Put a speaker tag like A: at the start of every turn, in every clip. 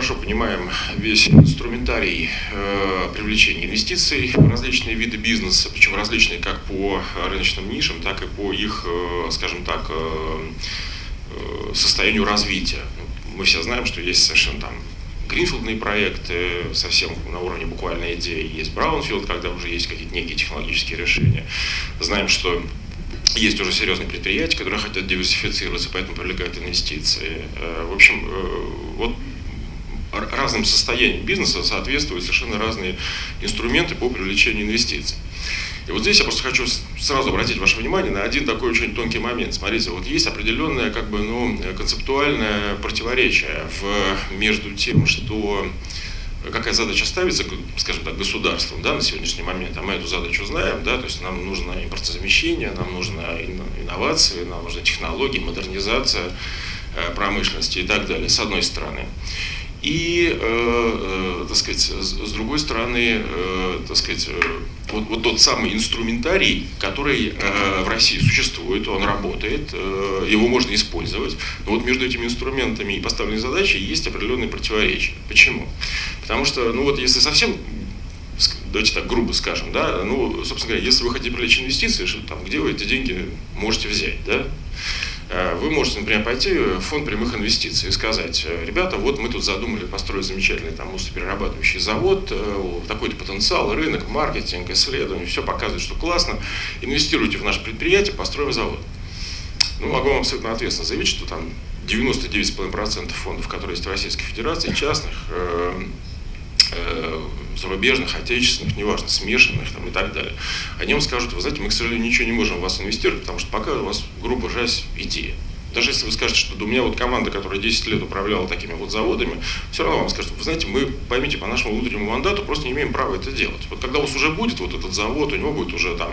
A: хорошо понимаем весь инструментарий э, привлечения инвестиций в различные виды бизнеса, причем различные как по рыночным нишам, так и по их, э, скажем так, э, состоянию развития. Мы все знаем, что есть совершенно там гринфилдные проекты, совсем на уровне буквальной идеи. Есть браунфилд, когда уже есть какие-то некие технологические решения. Знаем, что есть уже серьезные предприятия, которые хотят диверсифицироваться, поэтому привлекают инвестиции. В общем, вот разным состояниям бизнеса соответствуют совершенно разные инструменты по привлечению инвестиций. И вот здесь я просто хочу сразу обратить ваше внимание на один такой очень тонкий момент. Смотрите, вот есть определенное как бы, ну, концептуальное противоречие в, между тем, что какая задача ставится, скажем так, государством да, на сегодняшний момент, а мы эту задачу знаем, да, то есть нам нужно импортозамещение, нам нужно инновации, нам нужны технологии, модернизация э, промышленности и так далее, с одной стороны. И, э, э, так сказать, с другой стороны, э, так сказать, э, вот, вот тот самый инструментарий, который э, в России существует, он работает, э, его можно использовать, но вот между этими инструментами и поставленной задачей есть определенные противоречия. Почему? Потому что, ну вот если совсем давайте так грубо скажем, да, ну, собственно говоря, если вы хотите привлечь инвестиции, что, там, где вы эти деньги можете взять, да, вы можете, например, пойти в фонд прямых инвестиций и сказать, э, ребята, вот мы тут задумали построить замечательный там мусоперерабатывающий завод, э, такой-то потенциал, рынок, маркетинг, исследование, все показывает, что классно, инвестируйте в наше предприятие, построим завод. Ну, могу вам абсолютно ответственно заявить, что там 99,5% фондов, которые есть в Российской Федерации, частных, э, э, зарубежных, отечественных, неважно, смешанных там, и так далее, они вам скажут, вы знаете, мы, к сожалению, ничего не можем в вас инвестировать, потому что пока у вас, грубо говоря, идея. Даже если вы скажете, что у меня вот команда, которая 10 лет управляла такими вот заводами, все равно вам скажут, вы знаете, мы, поймите, по нашему внутреннему мандату просто не имеем права это делать. Вот когда у вас уже будет вот этот завод, у него будет уже там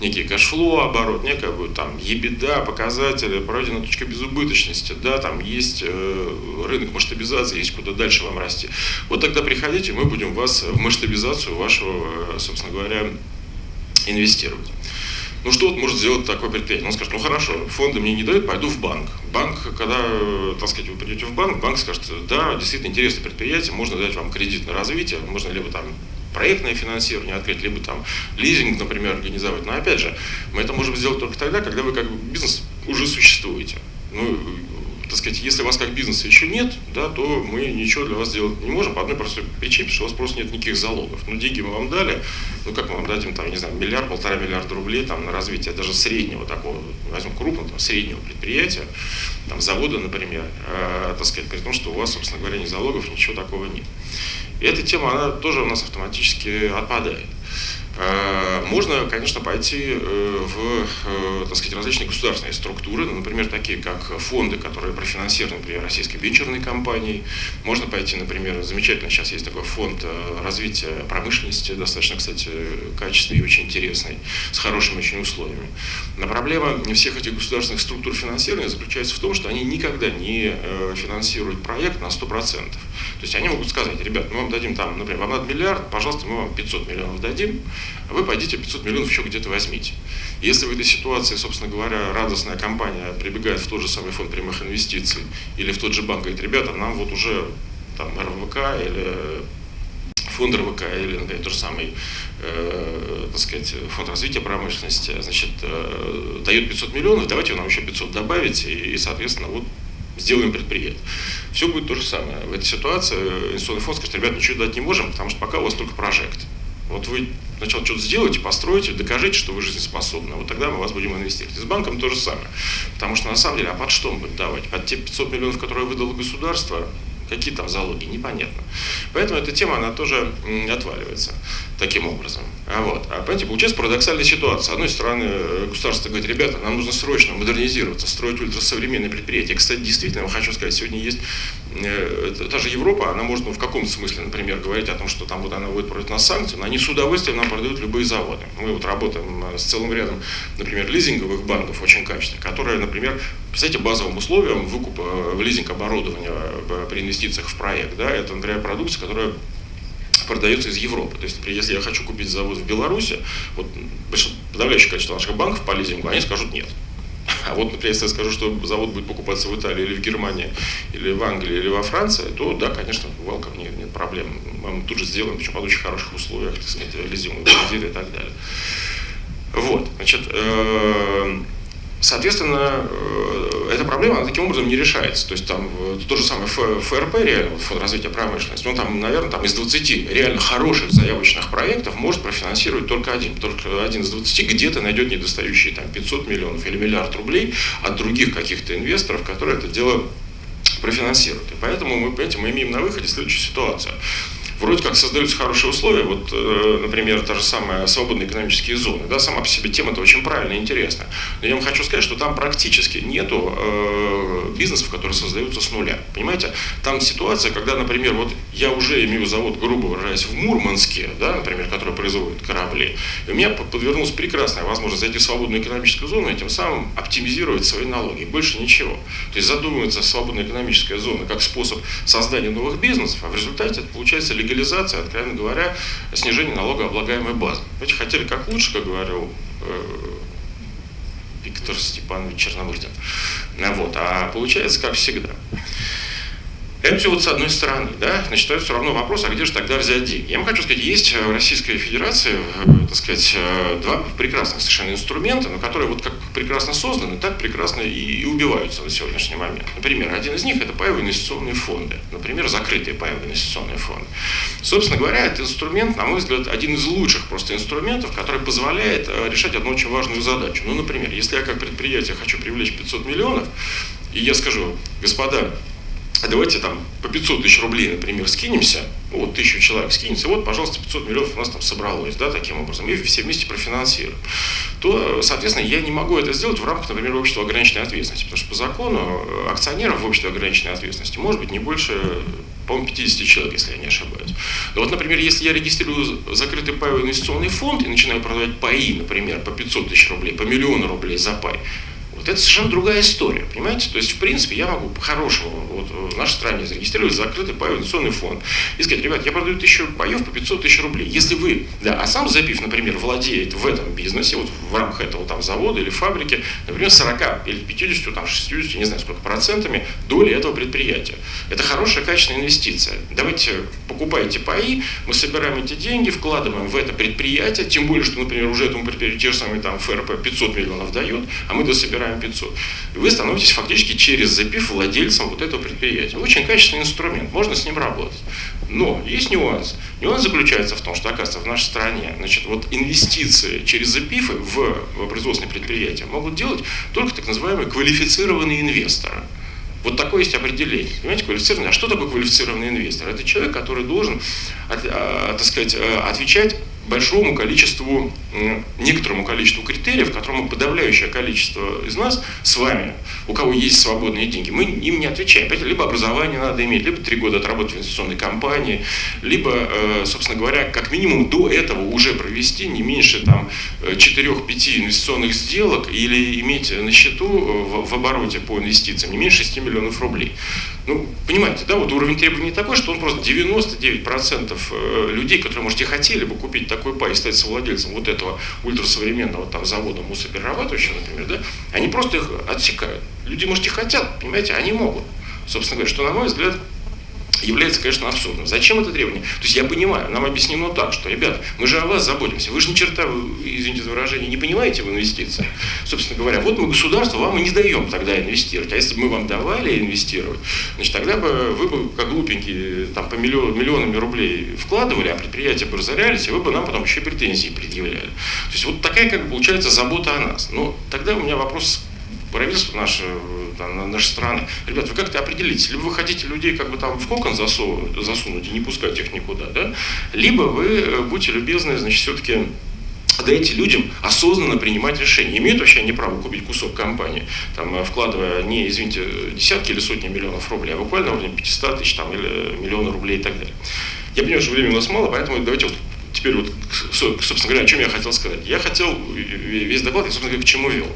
A: некий cash flow оборот, некая будет там EBITDA, показатели, пройдена точка безубыточности, да, там есть э, рынок масштабизации, есть куда дальше вам расти. Вот тогда приходите, мы будем вас в масштабизацию вашего, э, собственно говоря, инвестировать. Ну что вот может сделать такое предприятие? Он скажет, ну хорошо, фонды мне не дают, пойду в банк. Банк, когда, так сказать, вы придете в банк, банк скажет, да, действительно интересное предприятие, можно дать вам кредит на развитие, можно либо там проектное финансирование открыть, либо там лизинг, например, организовать. Но опять же, мы это можем сделать только тогда, когда вы как бы бизнес уже существуете. Ну, так сказать, если у вас как бизнеса еще нет, да, то мы ничего для вас сделать не можем по одной простой причине, что у вас просто нет никаких залогов. Ну, деньги мы вам дали, ну, как мы вам дадим, там, не знаю, миллиард, полтора миллиарда рублей там, на развитие даже среднего такого, возьмем крупного, там, среднего предприятия, там, завода, например, э, так сказать, при том, что у вас, собственно говоря, ни залогов, ничего такого нет. И эта тема, она тоже у нас автоматически отпадает. Э, можно, конечно, пойти э, в э, так сказать, различные государственные структуры, ну, например, такие как фонды, которые профинансированы, например, российской венчурной компанией. Можно пойти, например, замечательно сейчас есть такой фонд развития промышленности, достаточно, кстати, качественный и очень интересный, с хорошими очень условиями. Но проблема всех этих государственных структур финансирования заключается в том, что они никогда не финансируют проект на 100%. То есть они могут сказать, ребят, мы вам дадим там, например, вам надо миллиард, пожалуйста, мы вам 500 миллионов дадим, вы пойдите 500 миллионов еще где-то возьмите. Если в этой ситуации, собственно говоря, радостная компания прибегает в тот же самый фонд прямых инвестиций или в тот же банк, говорит, ребята, нам вот уже там РВК или фонд РВК или, например, тот же самый, э, так сказать, фонд развития промышленности, значит, э, дает 500 миллионов, давайте вы нам еще 500 добавите и, и соответственно, вот сделаем предприятие. Все будет то же самое. В этой ситуации инвестиционный фонд скажет, ребят, ничего дать не можем, потому что пока у вас только. Вот вы сначала что-то сделаете, построите, докажите, что вы жизнеспособны. Вот тогда мы вас будем инвестировать. И с банком то же самое. Потому что на самом деле, а под что будет давать? Под те 500 миллионов, которые выдало государство, Какие там залоги, непонятно. Поэтому эта тема, она тоже отваливается таким образом. А вот. А понимаете, получается парадоксальная ситуация. С одной стороны, э, государство говорит, ребята, нам нужно срочно модернизироваться, строить ультрасовременные предприятия. Кстати, действительно, я хочу сказать, сегодня есть э, та же Европа, она может ну, в каком-то смысле, например, говорить о том, что там вот она будет против нас санкции, но они с удовольствием нам продают любые заводы. Мы вот работаем э, с целым рядом, например, лизинговых банков очень качественных, которые, например, представьте, базовым условием выкупа в лизинг оборудования при инвестициях в проект, да, это, например, продукция, которая продается из Европы. То есть, например, если я хочу купить завод в Беларуси, вот подавляющее количество наших банков по лизингу, они скажут нет. А вот, например, если я скажу, что завод будет покупаться в Италии или в Германии, или в Англии, или во Франции, то да, конечно, welcome, нет, нет проблем. Мы тут же сделаем, причем под очень хороших условиях, так сказать, реализуемые кредиты и так далее. Вот, значит, э, Соответственно, э, эта проблема таким образом не решается. То есть там э, то же самое ФРП, реально, Фонд развития промышленности, ну там, наверное, там из 20 реально хороших заявочных проектов может профинансировать только один. Только один из 20 где-то найдет недостающие там 500 миллионов или миллиард рублей от других каких-то инвесторов, которые это дело профинансируют. И поэтому мы, понимаете, мы имеем на выходе следующую ситуацию вроде как создаются хорошие условия, вот, э, например, та же самая свободные экономические зоны, да, сама по себе тема это очень правильная и интересная. Но я вам хочу сказать, что там практически нету э, бизнесов, которые создаются с нуля. Понимаете, там ситуация, когда, например, вот я уже имею завод, грубо выражаясь, в Мурманске, да, например, который производит корабли, и у меня подвернулась прекрасная возможность зайти в свободную экономическую зону и тем самым оптимизировать свои налоги. Больше ничего. То есть задумывается свободная экономическая зона как способ создания новых бизнесов, а в результате это получается легализация, откровенно говоря, снижение налогооблагаемой базы. Знаете, хотели как лучше, как говорил э, Виктор Степанович Черномырдин. Вот. А получается, как всегда. Это все вот с одной стороны, да, значит, это все равно вопрос, а где же тогда взять деньги? Я вам хочу сказать, есть в Российской Федерации, э, так сказать, э, два прекрасных совершенно инструмента, но которые вот как прекрасно созданы, так прекрасно и, убиваются на сегодняшний момент. Например, один из них это паевые инвестиционные фонды, например, закрытые паевые инвестиционные фонды. Собственно говоря, этот инструмент, на мой взгляд, один из лучших просто инструментов, который позволяет э, решать одну очень важную задачу. Ну, например, если я как предприятие хочу привлечь 500 миллионов, и я скажу, господа, а давайте там по 500 тысяч рублей, например, скинемся, ну, вот тысячу человек скинется, вот, пожалуйста, 500 миллионов у нас там собралось, да, таким образом, и все вместе профинансируем, то, соответственно, я не могу это сделать в рамках, например, общества ограниченной ответственности, потому что по закону э, акционеров в обществе ограниченной ответственности может быть не больше по-моему, 50 человек, если я не ошибаюсь. Но вот, например, если я регистрирую закрытый паевой инвестиционный фонд и начинаю продавать паи, например, по 500 тысяч рублей, по миллиону рублей за пай, вот это совершенно другая история, понимаете? То есть, в принципе, я могу по-хорошему вот, в нашей стране зарегистрировать закрытый паевый фонд и сказать, ребят, я продаю тысячу паев по 500 тысяч рублей. Если вы, да, а сам запив, например, владеет в этом бизнесе, вот в рамках этого там завода или фабрики, например, 40 или 50, там 60, не знаю сколько процентами доли этого предприятия. Это хорошая, качественная инвестиция. Давайте покупайте паи, мы собираем эти деньги, вкладываем в это предприятие, тем более, что, например, уже этому предприятию те же самые там ФРП 500 миллионов дает, а мы дособираем 500. И вы становитесь фактически через запив владельцем вот этого предприятия. Очень качественный инструмент, можно с ним работать. Но есть нюанс. Нюанс заключается в том, что, оказывается, в нашей стране значит, вот инвестиции через запифы в производственные предприятия могут делать только так называемые квалифицированные инвесторы. Вот такое есть определение. Понимаете, квалифицированный. А что такое квалифицированный инвестор? Это человек, который должен, а, так сказать, э, отвечать большому количеству, некоторому количеству критериев, которому подавляющее количество из нас с вами, у кого есть свободные деньги, мы им не отвечаем. Либо образование надо иметь, либо три года отработать в инвестиционной компании, либо, э, собственно говоря, как минимум до этого уже провести не меньше там 4-5 инвестиционных сделок или иметь на счету э, в обороте по инвестициям не меньше 6 миллионов рублей. Ну, понимаете, да, вот уровень требований такой, что он просто 99% э, людей, которые, может, и хотели бы купить такой пай и стать совладельцем вот этого ультрасовременного там завода мусоперерабатывающего, например, да, они просто их отсекают. Люди, может, и хотят, понимаете, они могут. Собственно говоря, что, на мой взгляд, является, конечно, абсурдным. Зачем это требование? То есть я понимаю, нам объяснено так, что, ребят, мы же о вас заботимся, вы же ни черта, извините за выражение, не понимаете в инвестициях. Собственно говоря, вот мы государство вам и не даем тогда инвестировать. А если бы мы вам давали инвестировать, значит, тогда бы вы бы, как глупенькие, там по миллион, миллионами рублей вкладывали, а предприятия бы разорялись, и вы бы нам потом еще претензии предъявляли. То есть вот такая, как бы, получается, забота о нас. Но тогда у меня вопрос правительство наше, там, нашей страны, ребят, вы как-то определитесь, либо вы хотите людей как бы там в кокон засунуть, и не пускать их никуда, да, либо вы э, будьте любезны, значит, все-таки дайте людям осознанно принимать решения. Имеют вообще они право купить кусок компании, там, э, вкладывая не, извините, десятки или сотни миллионов рублей, а буквально уровне 500 тысяч там, или миллиона рублей и так далее. Я понимаю, что времени у нас мало, поэтому давайте вот теперь вот, собственно говоря, о чем я хотел сказать. Я хотел весь доклад, я, собственно говоря, к чему вел.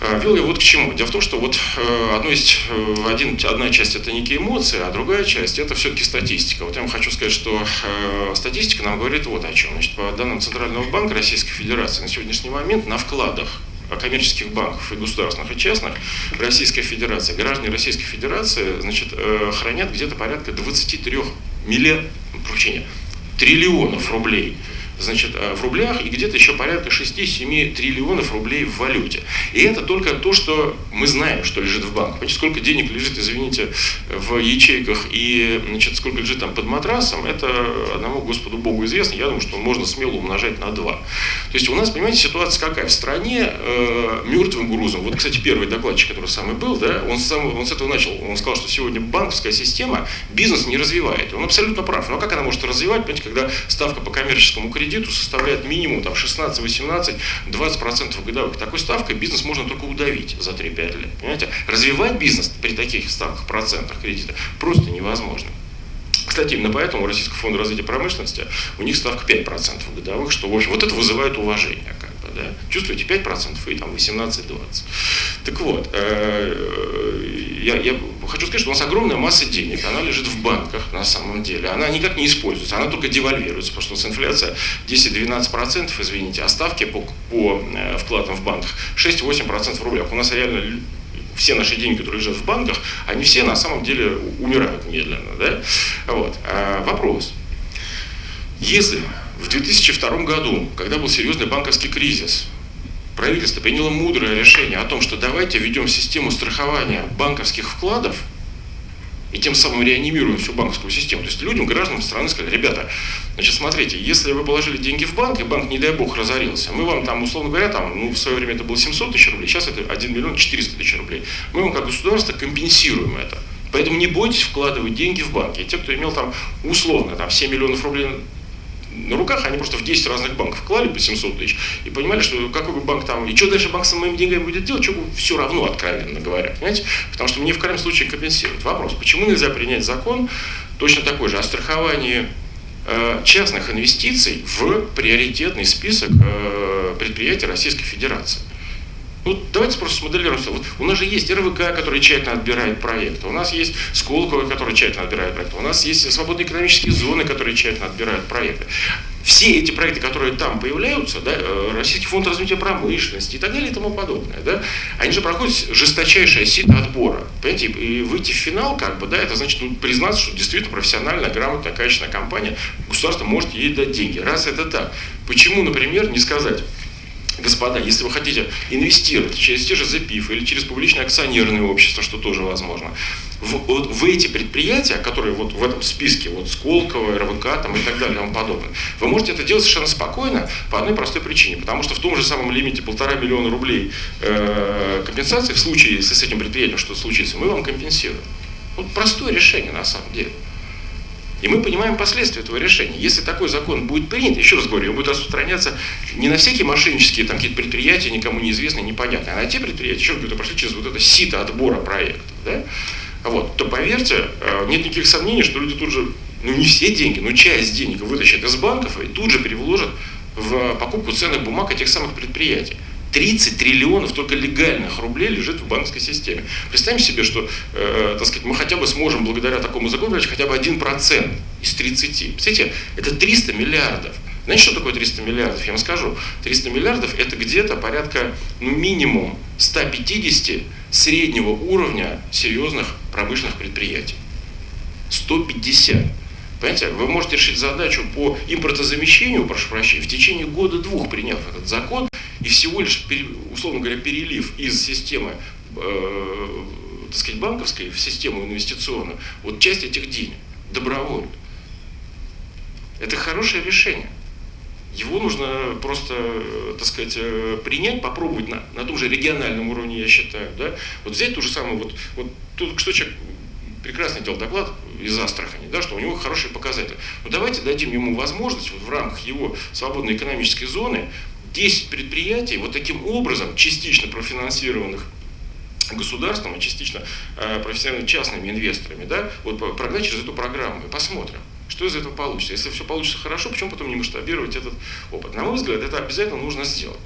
A: Вел я вот к чему. Дело в том, что вот э, одно есть, э, один, одна часть это некие эмоции, а другая часть это все-таки статистика. Вот я вам хочу сказать, что э, статистика нам говорит вот о чем. Значит, по данным Центрального банка Российской Федерации на сегодняшний момент на вкладах коммерческих банков и государственных, и частных Российской Федерации, граждане Российской Федерации значит, э, хранят где-то порядка 23 миллиардов, прощения, триллионов рублей значит, э, в рублях и где-то еще порядка 6-7 триллионов рублей в валюте. И это только то, что мы знаем, что лежит в банках. Понимаете, сколько денег лежит, извините, в ячейках и значит, сколько лежит там под матрасом, это одному Господу Богу известно. Я думаю, что можно смело умножать на 2. То есть у нас, понимаете, ситуация какая? В стране э, мертвым грузом. Вот, кстати, первый докладчик, который самый был, да, он, сам, он с этого начал. Он сказал, что сегодня банковская система бизнес не развивает. Он абсолютно прав. Но как она может развивать, понимаете, когда ставка по коммерческому кредиту кредиту составляет минимум там, 16, 18, 20% годовых. Такой ставкой бизнес можно только удавить за 3-5 лет. Понимаете? Развивать бизнес при таких ставках процентах кредита просто невозможно. Кстати, именно поэтому у Российского фонда развития промышленности у них ставка 5% годовых, что, в общем, вот это вызывает уважение. Как бы, да? Чувствуете 5% и там 18-20%. Так вот, э, я, я хочу сказать, что у нас огромная масса денег, она лежит в банках на самом деле. Она никак не используется, она только девальвируется, потому что у нас инфляция 10-12%, извините, а ставки по, по э, вкладам в банках 6-8% в рублях. У нас реально все наши деньги, которые лежат в банках, они все на самом деле умирают медленно. Да? Вот. А вопрос. Если в 2002 году, когда был серьезный банковский кризис, правительство приняло мудрое решение о том, что давайте введем систему страхования банковских вкладов, и тем самым реанимируем всю банковскую систему. То есть людям, гражданам страны сказали, ребята, значит, смотрите, если вы положили деньги в банк, и банк, не дай бог, разорился, мы вам там, условно говоря, там, ну, в свое время это было 700 тысяч рублей, сейчас это 1 миллион 400 тысяч рублей, мы вам как государство компенсируем это. Поэтому не бойтесь вкладывать деньги в банки. И те, кто имел там условно там, 7 миллионов рублей на руках, они просто в 10 разных банков клали по 700 тысяч и понимали, что какой банк там, и что дальше банк с моими деньгами будет делать, что все равно, откровенно говоря, понимаете? Потому что мне в крайнем случае компенсируют. Вопрос, почему нельзя принять закон точно такой же о страховании э, частных инвестиций в приоритетный список э, предприятий Российской Федерации? Ну, давайте просто смоделируем. Вот у нас же есть РВК, который тщательно отбирает проекты, у нас есть Сколково, который тщательно отбирает проекты, у нас есть свободные экономические зоны, которые тщательно отбирают проекты. Все эти проекты, которые там появляются, да, э, Российский фонд развития промышленности и так далее и тому подобное, да, они же проходят жесточайшее сито отбора. Понимаете, и выйти в финал, как бы, да, это значит ну, признаться, что действительно профессиональная, грамотная, качественная компания, государство может ей дать деньги. Раз это так, почему, например, не сказать, Господа, если вы хотите инвестировать через те же ЗПИФ или через публичное акционерное общество, что тоже возможно, в, вот, в эти предприятия, которые вот в этом списке, вот Сколково, РВК там, и так далее и тому подобное, вы можете это делать совершенно спокойно по одной простой причине, потому что в том же самом лимите полтора миллиона рублей э, компенсации в случае, если с этим предприятием что-то случится, мы вам компенсируем. Вот простое решение на самом деле. И мы понимаем последствия этого решения. Если такой закон будет принят, еще раз говорю, он будет распространяться не на всякие мошеннические там, какие-то предприятия, никому неизвестные, непонятные, а на те предприятия, еще раз говорю, прошли через вот это сито отбора проектов, да? вот, то поверьте, э, нет никаких сомнений, что люди тут же, ну не все деньги, но часть денег вытащат из банков и тут же переложат в покупку ценных бумаг этих самых предприятий. 30 триллионов только легальных рублей лежит в банковской системе. Представим себе, что э, так сказать, мы хотя бы сможем благодаря такому закону брать хотя бы 1% из 30. Представляете, это 300 миллиардов. Знаете, что такое 300 миллиардов? Я вам скажу. 300 миллиардов это где-то порядка, ну, минимум 150 среднего уровня серьезных промышленных предприятий. 150. Понимаете, вы можете решить задачу по импортозамещению, прошу прощения, в течение года-двух, приняв этот закон, и всего лишь, условно говоря, перелив из системы э, так сказать, банковской в систему инвестиционную, вот часть этих денег добровольно. Это хорошее решение. Его нужно просто, так сказать, э, принять, попробовать на, на том же региональном уровне, я считаю. Да? Вот взять ту же самую, вот, вот тут что человек прекрасно делал доклад из Астрахани, да, что у него хорошие показатели. Но давайте дадим ему возможность вот в рамках его свободной экономической зоны 10 предприятий вот таким образом, частично профинансированных государством и частично э, профессиональными частными инвесторами, да, вот прогнать через эту программу и посмотрим, что из этого получится. Если все получится хорошо, почему потом не масштабировать этот опыт? На мой взгляд, это обязательно нужно сделать.